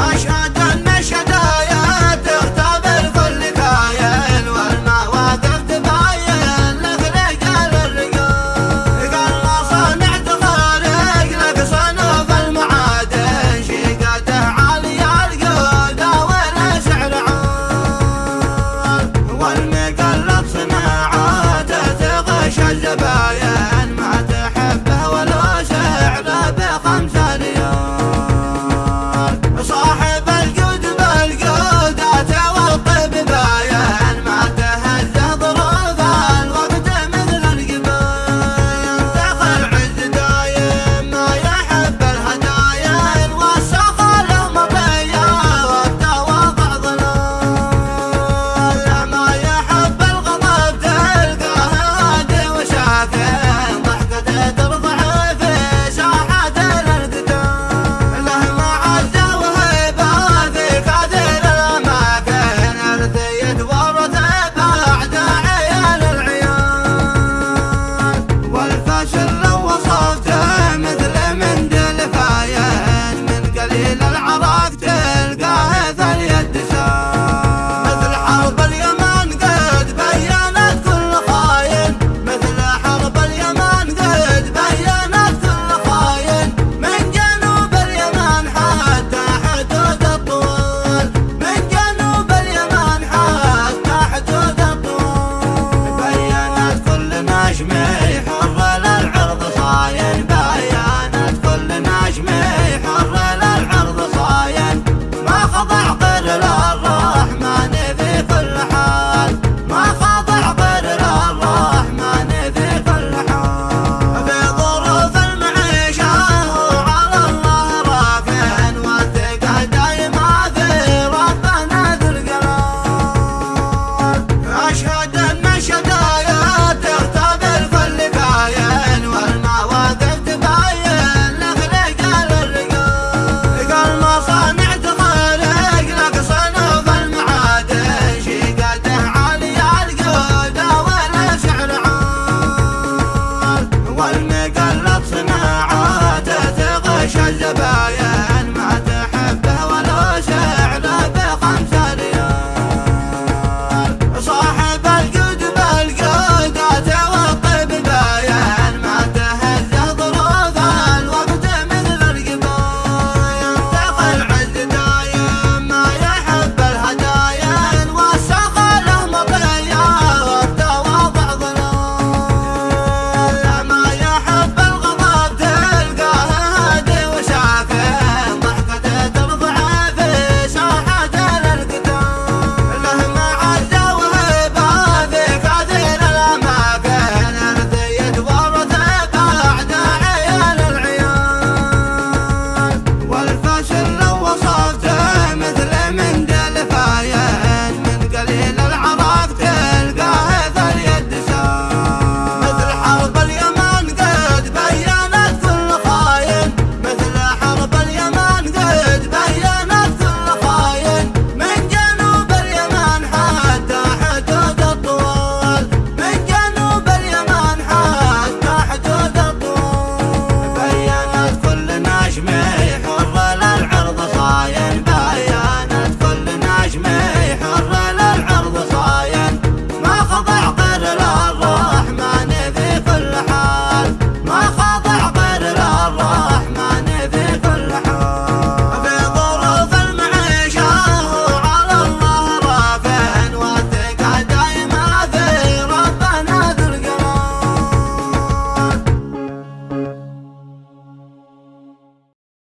I on should much harder.